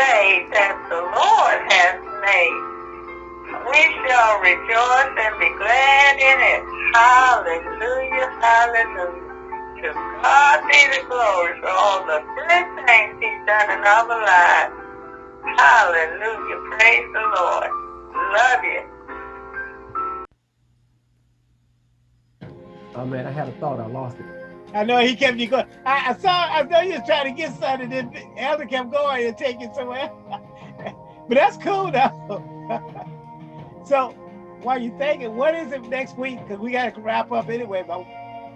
day that the Lord has made. We shall rejoice and be glad in it. Hallelujah, hallelujah. To God be the glory for all the good things he's done in our lives. Hallelujah, praise the Lord. Love you. Oh man, I had a thought, I lost it. I know he kept you going. I, I saw, I know you was trying to get something, and then Elder kept going and taking somewhere. but that's cool though. so while you're thinking, what is it next week? Because we got to wrap up anyway, but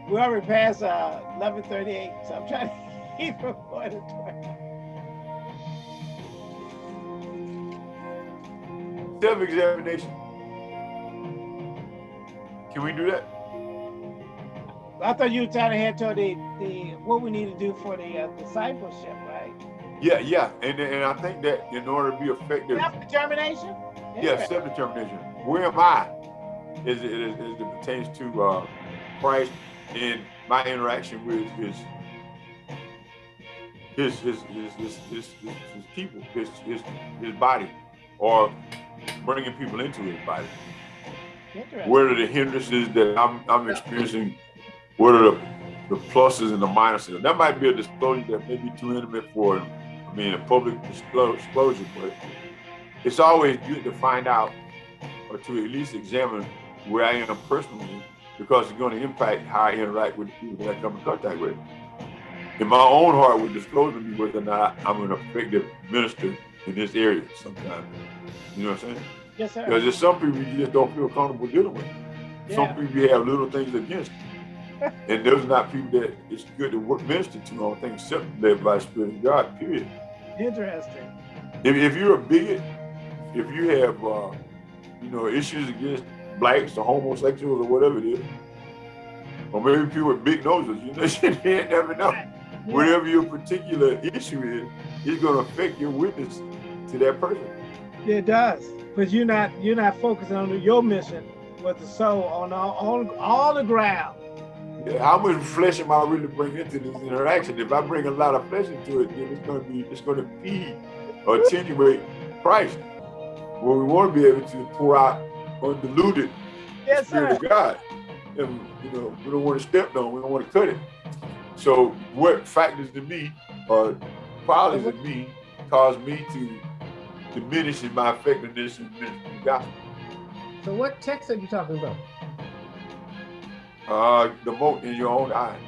we already passed uh, 1138, so I'm trying to keep from going to 12. Self-examination. Can we do that? I thought you were trying to head toward the, the what we need to do for the uh, discipleship, right? Yeah, yeah, and and I think that in order to be effective, self-determination. Yeah, self-determination. Where am I? As it, as, as it pertains to uh, Christ and my interaction with his his his his his, his, his, people, his, his his body, or bringing people into his body. What are the hindrances that I'm I'm experiencing what are the, the pluses and the minuses? That might be a disclosure that may be too intimate for, I mean, a public disclosure, but it's always good to find out or to at least examine where I am personally because it's going to impact how I interact with the people that I come in contact with. And my own heart would disclose to me whether or not I'm an effective minister in this area sometimes. You know what I'm saying? Yes, sir. Because there's some people you just don't feel comfortable dealing with. Yeah. Some people you have little things against you and those are not people that it's good to work, minister to on things except led by the Spirit of God, period. Interesting. If, if you're a bigot, if you have, uh, you know, issues against blacks or homosexuals or whatever it is, or maybe people with big noses, you know, you never know. Yeah. Whatever your particular issue is, it's going to affect your witness to that person. It does, because you're not you're not focusing on your mission with the soul on all, all, all the ground how much flesh am I really bringing into this interaction? If I bring a lot of flesh into it, then it's going to be it's going to feed or attenuate Christ. Well, we want to be able to pour out undiluted yes, Spirit sir. of God. And you know, we don't want to step on, we don't want to cut it. So what factors to me or qualities in me cause me to diminish in my effectiveness in the gospel. So what text are you talking about? Uh, the mote in your own eye.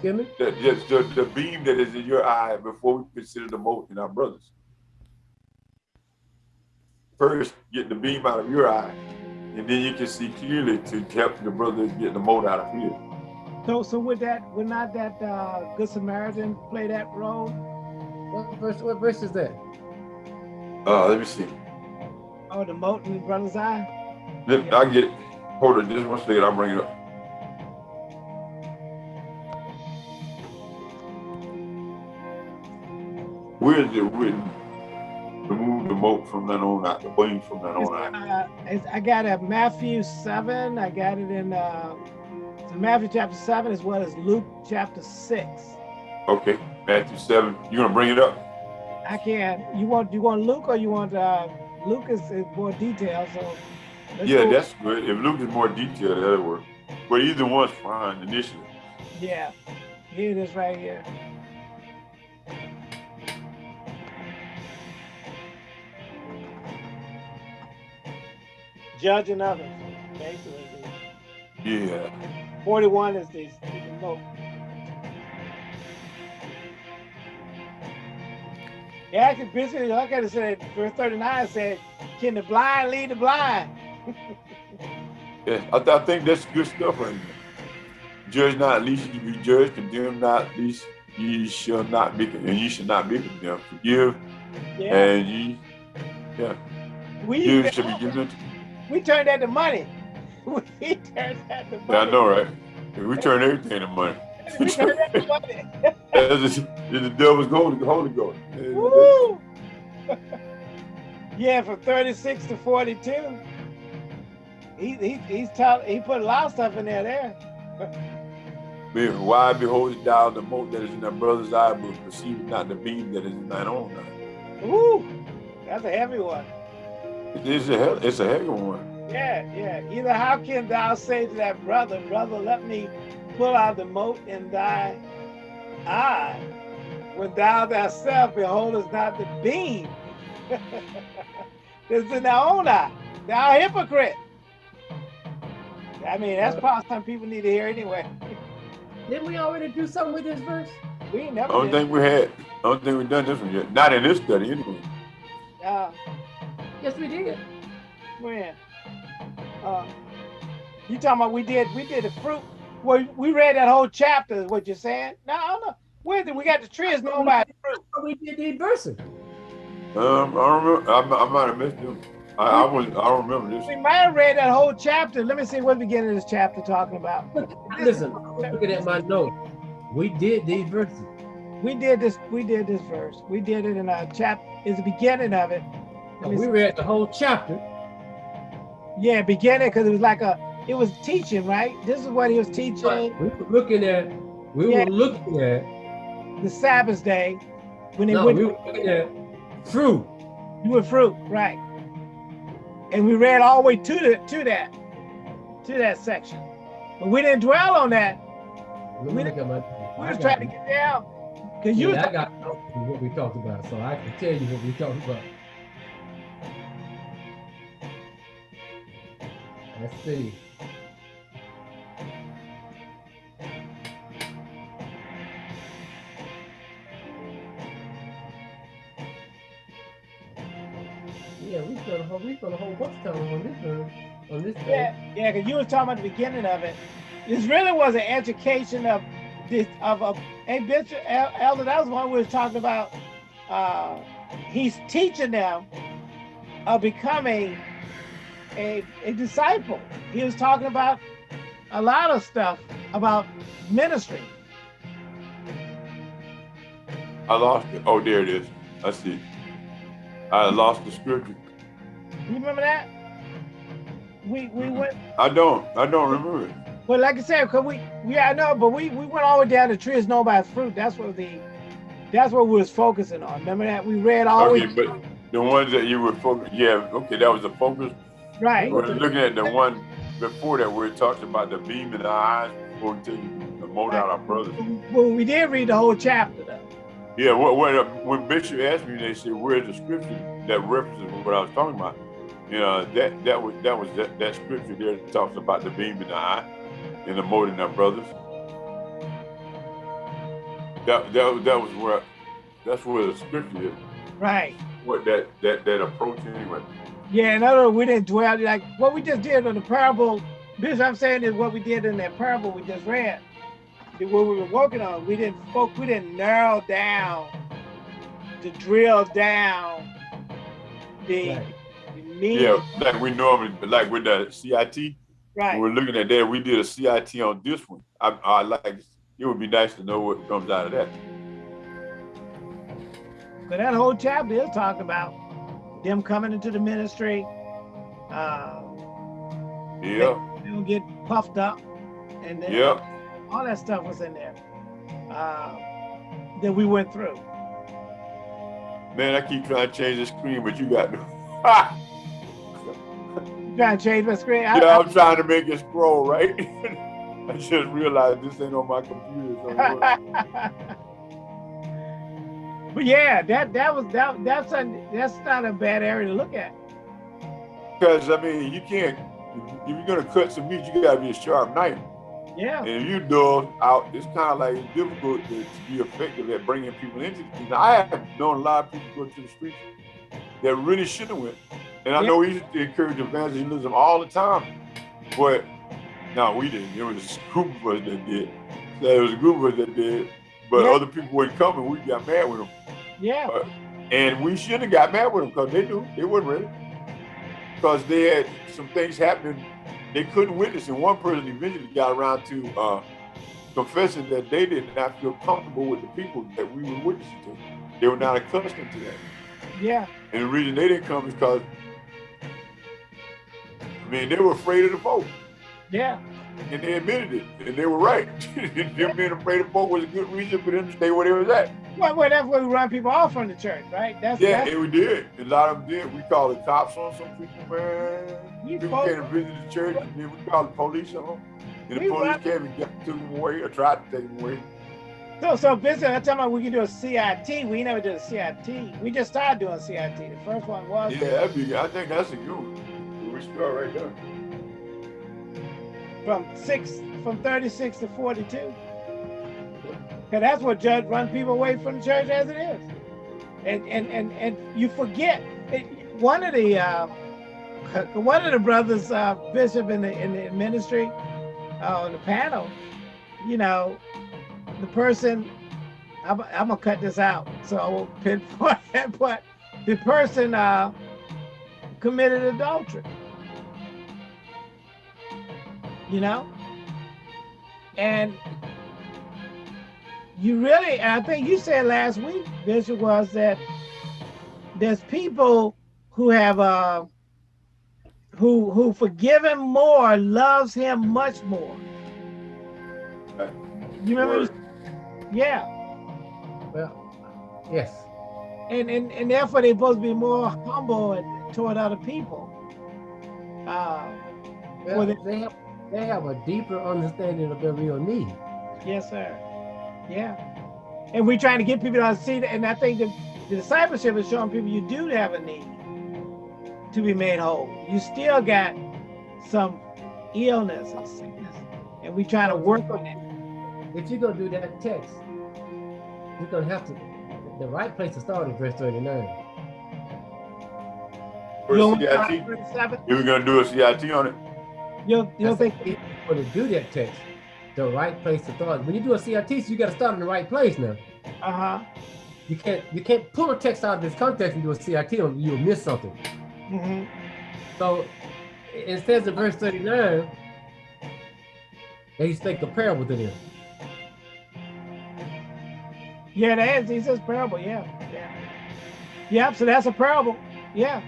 Give me? The, the, the, the beam that is in your eye before we consider the mote in our brothers. First, get the beam out of your eye, and then you can see clearly to help the brothers get the mote out of his. So, so would that, would not that uh, Good Samaritan play that role? What verse? What verse is that? Uh, let me see. Oh, the mote in the brother's eye. Let, I get it. Hold it just one second, I'll bring it up. Where is it written? Remove the mote from that on out, the blame from that on out. Uh, I got it Matthew 7. I got it in uh, Matthew chapter 7 as well as Luke chapter 6. Okay, Matthew 7. You gonna bring it up? I can't, You want you want Luke or you want uh Luke is, is more detailed, so yeah, that's good. If Luke is more detailed, that'll work. But either one's fine initially. Yeah, here it is right here. Judging others, basically. Yeah. 41 is the, the. Yeah, actually, basically, like I said, verse 39 said, can the blind lead the blind? yeah, I, th I, think that's good stuff right there. Judge not, least you be judged. Condemn not, least ye shall not be, and you should not be condemned. Forgive, yeah. and ye, yeah, we you should be given. We turned that to money. We turned that to money. Yeah, I know, right? We turn everything to money. we turn that to money. the devil's gold, the Holy Ghost. Woo! yeah, from 36 to 42 he he he's taught he put a lot of stuff in there there. Why behold thou the mote that is in thy brother's eye, but perceive not the beam that is in thine own eye? Ooh, that's a heavy one. It's a it's a heavy one. Yeah, yeah. Either how can thou say to that brother, brother, let me pull out the mote in thy eye, when thou thyself beholdest not the beam that's in thy own eye. Thou hypocrite. I mean, that's probably something people need to hear anyway. Didn't we already do something with this verse? We ain't never I don't did. think we had. I don't think we've done this one yet. Not in this study, anyway. Uh, Yes, we did. when? Uh, you talking about we did we did the fruit? Well, we read that whole chapter. Is what you're saying? No, I don't know. Where did we got the trees known by the fruit? We did the verses. Um, I don't remember. I, I might have missed them. I, I was. I remember this. We might have read that whole chapter. Let me see what the beginning of this chapter talking about. Listen, I'm looking at my note. We did these verses. We did this. We did this verse. We did it in our chapter. Is the beginning of it. Let We see. read the whole chapter. Yeah, beginning because it was like a. It was teaching, right? This is what he was teaching We were looking at, we Yeah. were looking at, the Sabbath day when they no, went we were looking at fruit. you were fruit, right? And we read all the way to the to that to that section, but we didn't dwell on that. We- look at my. We I was got trying to get down because you Yeah, I got what we talked about, so I can tell you what we talked about. Let's see. On this thing. Yeah, yeah, because you was talking about the beginning of it. This really was an education of this of a hey Bishop El- Elder. That was one we was talking about. Uh, he's teaching them of becoming a, a disciple. He was talking about a lot of stuff about ministry. I lost it. Oh, there it is. I see. I lost the scripture. You remember that? We we went I don't. I don't remember it. well, like I said, cause we yeah I know, but we we went all the way down the tree is known by its fruit. That's what the that's what we was focusing on. Remember that we read all the Okay, but the ones that you were focused. Yeah. Okay, that was the focus. right. We're looking at the one before that where it talks about the beam in the eyes before the mote out our brothers. Well, we did read the whole chapter though. Yeah, uh, when Bishop asked me, they said, "Where's the scripture that references what I was talking about?" You know, that that was that was that, that scripture there that talks about the beam in the eye and the mote in our brothers. That that that was where that's where the scripture is. Right. What that that that approach anyway. Yeah, in other words, we didn't dwell like what we just did on the parable. This I'm saying is what we did in that parable we just read. What we were working on, we didn't folk, we didn't narrow down to drill down the, Right. Yeah, like we normally like with the CIT. Right. We're looking at that, we did a CIT on this one. I, I like it would be nice to know what comes out of that. But that whole chapter is talking about them coming into the ministry. Uh, Yeah, they will get puffed up, and then yeah. all that stuff was in there uh, that we went through. Man, I keep trying to change the screen, but you got to. Trying to change my screen? I- yeah, I'm trying to make it scroll right. I just realized this ain't on my computer. So but yeah, that that was that that's a, that's not a bad area to look at. Because I mean, you can't. If you're gonna cut some meat, you gotta be a sharp knife. Yeah, And if you dull out, it's kind of like it's difficult to, to be effective at bringing people into the kingdom. I have known a lot of people go to the streets that really should have went. And I know he used to encourage evangelism all the time. But no, we didn't. It was a group of us that did. It was a group of us that did. But Yeah. other people weren't coming. We got mad with them. yeah, And we should have got mad with them because they knew they weren't ready. Because they had some things happening they couldn't witness. And one person eventually got around to uh, confessing that they did not feel comfortable with the people that we were witnessing to. They were not accustomed to that. yeah, And the reason they didn't come is because, I mean, they were afraid of the vote. yeah, And they admitted it. And they were right. them being afraid of the vote was a good reason for them to stay where they was at. Well, well, that's where we run people off from the church, right? That's yeah, that's, we did. A lot of them did. We called the cops on some people, man. You people came to visit the church, and then we called the police on them. And the We police run- came and got, took them away or tried to take them away. So, so Bishop, I'm talking about we can do a CIT. We never did a CIT. We just started doing CIT. The first one was Yeah, that'd be, I think that's a good one. Start right there. from six, from 36 to 42. Cause that's what judge run people away from the church as it is. And and and and you forget it, one of the uh, one of the brothers uh, bishop in the in the ministry uh, on the panel, you know, the person I'm, I'm gonna cut this out so I won't pinpoint it, but the person uh, committed adultery. You know, and you really, I think you said last week, Bishop, was that there's people who have uh who who forgive him more, loves him much more. You remember? Yeah. Well, yes. And, and and therefore they're supposed to be more humble and- toward other people. Uh, Well, Well, they- they have they have a deeper understanding of their real need. yes, sir. Yeah. And we're trying to get people to see that. And I think the, the discipleship is showing people you do have a need to be made whole. You still got some illness and sickness. And we're trying to work on it. If you're gonna do that text, you're gonna have to. The right place to start is verse 39. For You'll, CIT, you were gonna do a CIT on it? You'll, you'll That's think, if you're gonna do that text, the right place to start. When you do a CIT, you got to start in the right place now. uh-huh. You can't you can't pull a text out of this context and do a CRT, on you'll miss something. hmm So it says in verse 39 that he's speaking a parable to them. Yeah, that is. He says parable. Yeah. Yeah. Yep. So that's a parable. Yeah.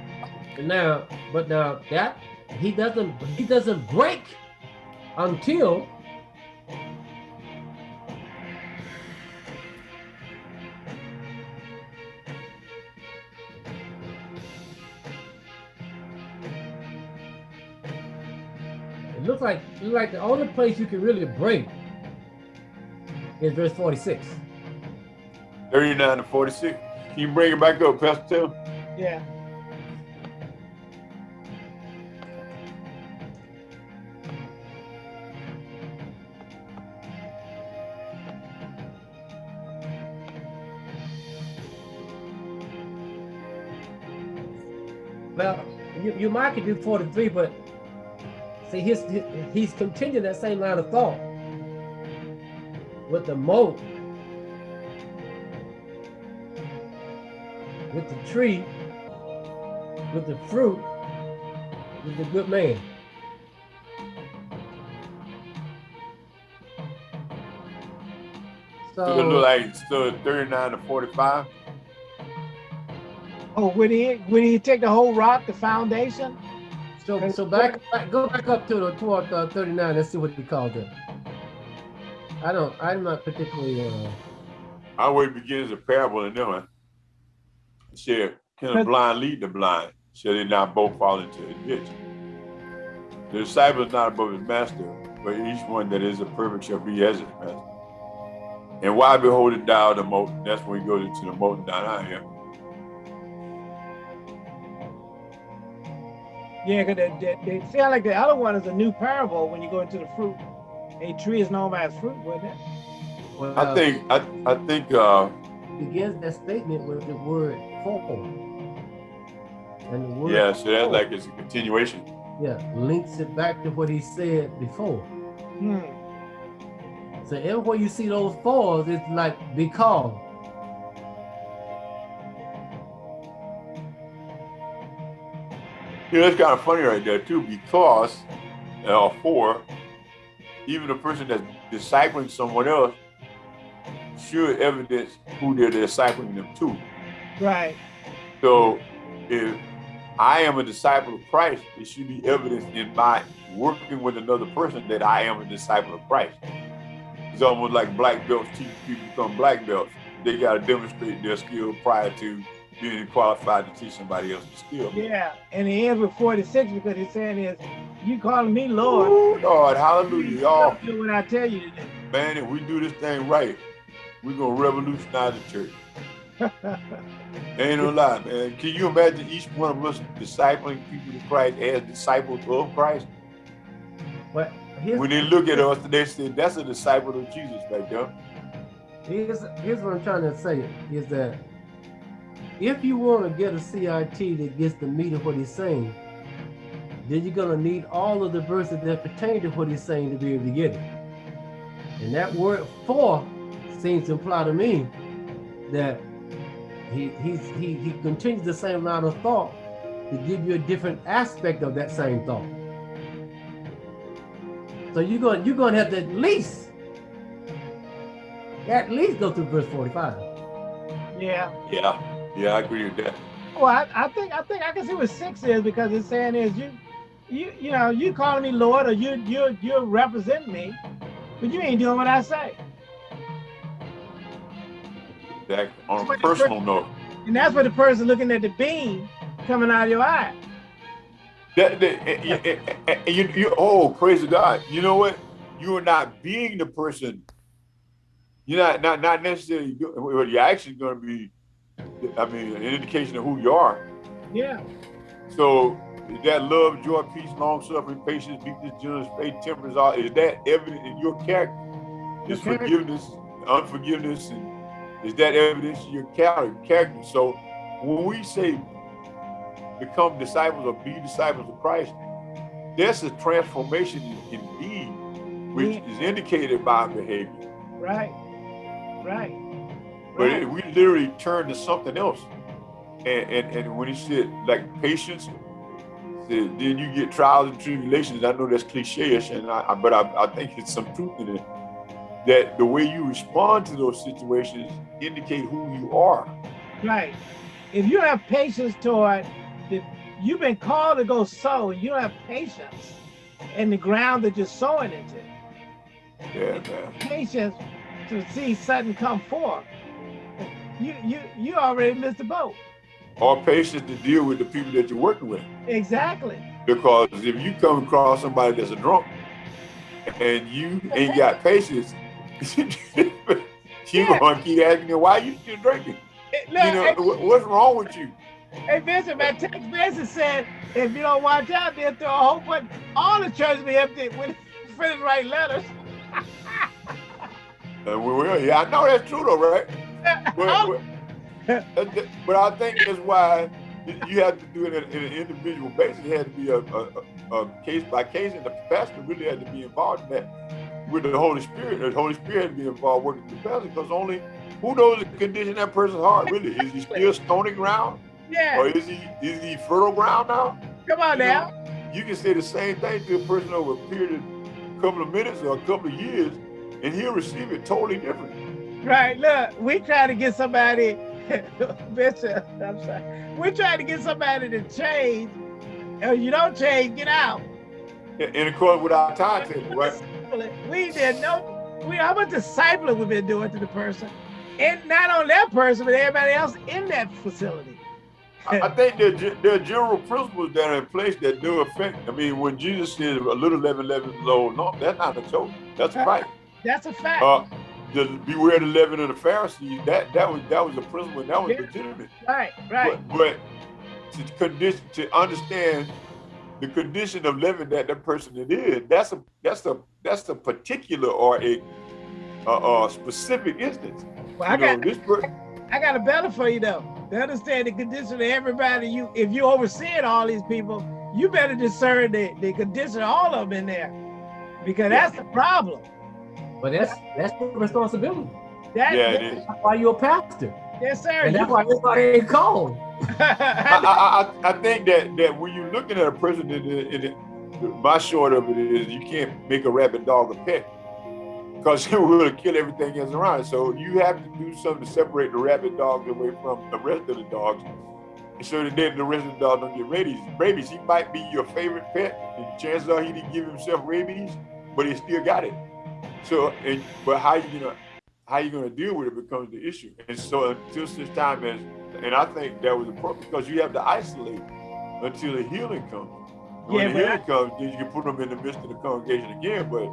Now, but now that he doesn't he doesn't break until it looks like it looks like the only place you can really break is verse 46. 39 to 46. Can you bring it back up, Pastor Tim? Yeah. You, might could do 43, but see, his, his he's continuing that same line of thought with the mote, with the tree, with the fruit, with the good man. So it look So, like so 39 to 45. Oh, would he would he take the whole rock, the foundation? so, so back, back, go back up to the toward uh, 39. Let's see what he called it. I don't, I'm not particularly. Uh, Our way begins a parable in them. huh? Share, can a blind lead the blind? Shall they not both fall into a ditch? The disciple is not above his master, but each one that is a perfect shall be as his master. And why beholdest thou the mote? That's when we go to the mote down out here. Yeah, because they, they, they sound like the other one is a new parable when you go into the fruit. A tree is known by its fruit, wouldn't it? well, I think I I think uh begins that statement with the word for. And the word yeah, so that's for, like it's a continuation. yeah, links it back to what he said before. Hmm. So everywhere you see those fours, it's like because. You know, it's kind of funny right there too, because uh, for even a person that's discipling someone else should evidence who they're discipling them to. Right. So if I am a disciple of Christ, it should be evidence in my working with another person that I am a disciple of Christ. It's almost like black belts teach people to become black belts. they got to demonstrate their skill prior to being qualified to teach somebody else the skill. Yeah, and he ends with 46 because he's saying is, you calling me Lord. Ooh, Lord, hallelujah, y'all. Do what I tell you to do. Man, if we do this thing right, we're going to revolutionize the church. Ain't no lie, man. Can you imagine each one of us discipling people to Christ as disciples of Christ? But when they look at us, they say that's a disciple of Jesus right there. Here's, here's what I'm trying to say is that if you want to get a CIT that gets the meat of what he's saying, then you're going to need all of the verses that pertain to what he's saying to be able to get it. And that word for seems to imply to me that he, he's, he, he continues the same line of thought to give you a different aspect of that same thought. So you're going, you're going to have to at least, at least go through verse 45. Yeah. Yeah. Yeah, I agree with that. Well, I, I think I think I can see what six is because it's saying is you, you, you know, you calling me Lord or you, you, you representing me, but you ain't doing what I say. That on a personal note. And that's what the person looking at the beam coming out of your eye. That, that eh, eh, eh, you, you, oh, praise God. You know what? You are not being the person. You're not not not necessarily. Well, you're actually going to be. I mean, an indication of who you are. Yeah. So is that love, joy, peace, long suffering, patience, meekness, gentleness, faith, temperance, all is that evident in your character? Is forgiveness, unforgiveness, and is that evidence in your character? So when we say become disciples or be disciples of Christ, there's a transformation in being, which yeah. is indicated by behavior. Right, right. But. It, we literally turned to something else. And, and, and when he said like patience, said, then you get trials and tribulations. I know that's cliche-ish, and I, but I, I think it's some truth in it. That the way you respond to those situations indicate who you are. Right. If you have patience toward the, you've been called to go sow, and you don't have patience in the ground that you're sowing into. Yeah, man. Patience to see something come forth. You you you already missed the boat. Or patience to deal with the people that you're working with. Exactly. Because if you come across somebody that's a drunk and you ain't got patience, you yeah. gonna keep asking them why you still drinking. Look, you know, hey, what's wrong with you? Hey Bishop, my text message said if you don't watch out, they'll throw a whole bunch all the churches be empty when finish write letters. uh, we will, yeah, I know that's true though, right? But, but, oh. uh, but I think that's why you have to do it in, an individual basis. It had to be a, a, a, case by case, and the pastor really had to be involved in that. With the Holy Spirit. The Holy Spirit had to be involved working with the pastor because only who knows the condition of that person's heart really? Is he still stony ground? Yeah. Or is he is he fertile ground now? Come on you now. know, you can say the same thing to a person over a period of a couple of minutes or a couple of years and he'll receive it totally different right look we try to get somebody Bishop, I'm sorry. We're trying to get somebody to change. If you don't change, get out. In accordance with our timetable, right? We did no, we how much discipling we've been doing to the person. And not on that person, but everybody else in that facility. I think there, there are general principles that are in place that do affect. I mean, when Jesus said a little leaven leaven low, no, that's not a joke. That's right. That's a fact. Uh, the beware the leaven of the Pharisees, that that was that was a principle that was yeah. legitimate. Right, right. But, but to condition to understand the condition of living that that person is in, that's a that's a that's a particular or a specific instance. Well, I got this I got a better for you though. To understand the condition of everybody, you if you overseeing all these people, you better discern the, the condition of all of them in there. Because yeah. that's the problem. But that's that's the responsibility. That, yeah, it is. That's why you're a pastor. Yes, sir. And that's why everybody ain't called. I, I, I, think that that when you're looking at a person, it, it, it, my short of it is you can't make a rabid dog a pet because it will kill everything else around. So you have to do something to separate the rabid dog away from the rest of the dogs so that then the rest of the dog don't get rabies. Rabies, he might be your favorite pet, and chances are he didn't give himself rabies, but he still got it. So, and, but how you know, how you going to deal with it becomes the issue. And so until such time as, and I think that was important because you have to isolate until the healing comes. When yeah, the healing I, comes, then you can put them in the midst of the congregation again. But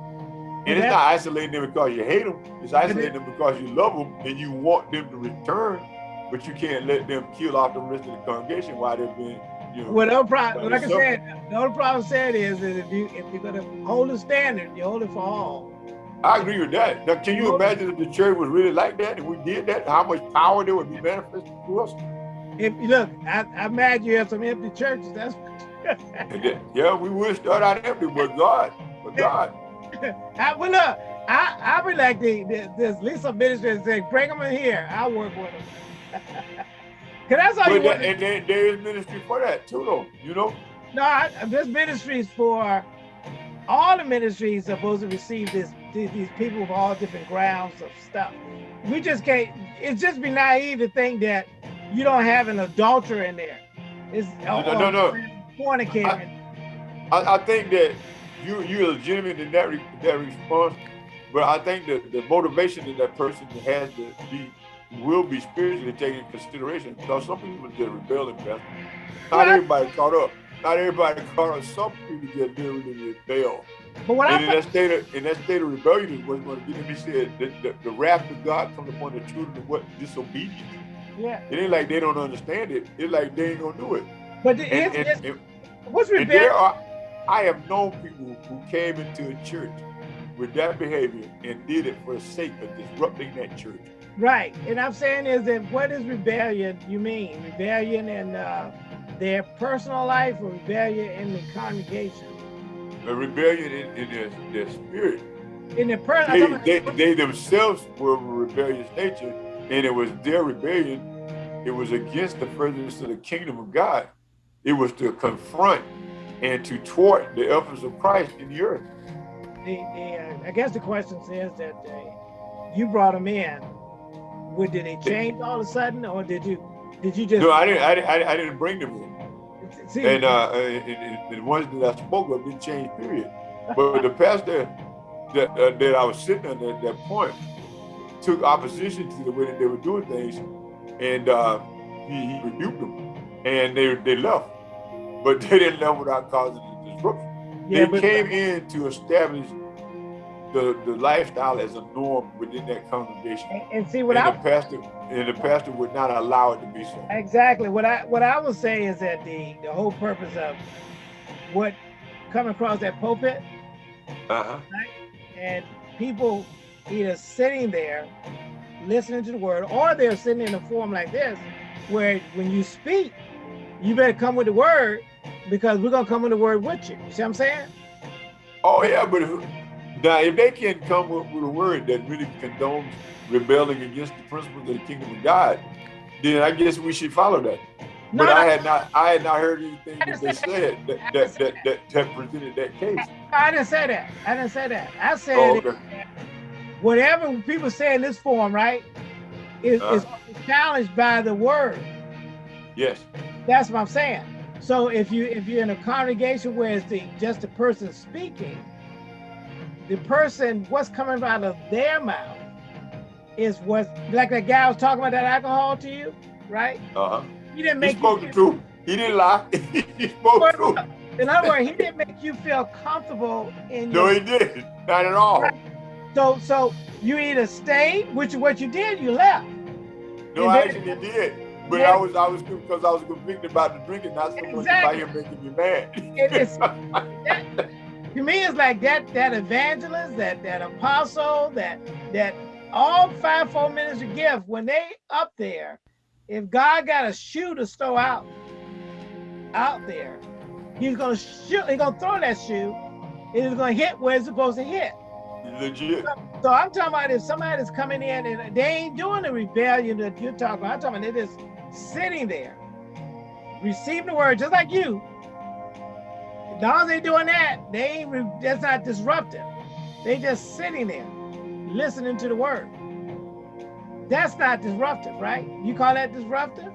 and it's not isolating them because you hate them. It's isolating them because you love them and you want them to return, but you can't let them kill off the rest of the congregation while they're being you know, well, no problem. Like I said, the only problem said is, is if you if you're gonna hold a standard, you hold it for all. I agree with that. Now, can you imagine if the church was really like that and we did that? How much power there would be manifested to us? If look, I, I imagine you have some empty churches. That's yeah, we would start out empty, but God, but God. I, well, look, I I be like the, the this Lisa minister and say, bring them in here. I'll work with them. Cause that's all but you that. And there is ministry for that too, though. You know. No, I, this ministry is for all the ministries supposed to receive this these people with all different grounds of stuff. We just can't. It's just be naive to think that you don't have an adulterer in there. It's no, no, no. Fornicator. I, I, I, think that you you're legitimate in that re, that response, but I think that the motivation that that person has to be will be spiritually taken into consideration because some people just rebel in Not everybody caught up. Not everybody caught up. Some people just literally rebel. But what and I in that state of in that state of rebellion is what's going to get me said that the, the, wrath of God comes upon the children of what disobedience. Yeah. It ain't like they don't understand it. It's like they ain't gonna do it. But the, and, it's, and, it's, what's rebellion? There are, I have known people who came into a church with that behavior and did it for the sake of disrupting that church. Right. And I'm saying is that what is rebellion you mean? Rebellion and uh, their personal life or rebellion in the congregation? A rebellion in, in their, their spirit. In their personal they, they, they themselves were a rebellious nature, and it was their rebellion. It was against the presence of the kingdom of God. It was to confront and to thwart the efforts of Christ in the earth. The, the, uh, I guess the question says that uh, you brought them in. Would did they change all of a sudden, or did you did you just? No, I didn't. I didn't. I didn't bring them in. See, and uh, the ones that I spoke of didn't change. Period. But the pastor that uh, that I was sitting at at that point took opposition to the way that they were doing things, and uh, he, he rebuked them, and they they left but they didn't know without causing a disruption. Yeah, they came in to establish the, the lifestyle as a norm within that congregation. And, and see what and I the pastor and the pastor would not allow it to be so. Exactly. What I what I would say is that the the whole purpose of what come across that pulpit, uh-huh. right? and people either sitting there listening to the word or they're sitting in a forum like this where when you speak you better come with the word because we're gonna come with the word with you. You see what I'm saying? Oh yeah, but if, now if they can come with, with a word that really condones rebelling against the principles of the kingdom of God, then I guess we should follow that. No, but no, I had not I had not heard anything that they said that that, that, that, that, presented that case. I didn't say that. I didn't say that. I said oh, okay. whatever people say in this form, right, is, uh, is challenged by the word. Yes. That's what I'm saying. So if you if you're in a congregation where it's the just the person speaking, the person what's coming out of their mouth is what like that guy was talking about that alcohol to you, right? Uh-huh. He didn't make he spoke you, the truth. He didn't lie. he spoke the truth. In other words, he didn't make you feel comfortable in No, he didn't. Not at all. So so you either stayed, which is what you did, you left. No, I actually did. But yeah. I was I was because I was convicted about the drinking, not so much exactly. about him making me mad. it's, that, to me, it's like that that evangelist, that that apostle, that that all fivefold ministry gift when they up there, if God got a shoe to throw out out there, he's gonna shoot, he's gonna throw that shoe, and it's gonna hit where it's supposed to hit. Legit. So I'm talking about if somebody's coming in and they ain't doing the rebellion that you're talking about, I'm talking about they just sitting there, receiving the word just like you. Long as they doing that, they ain't that's not disruptive. They just sitting there, listening to the word. That's not disruptive, right? You call that disruptive?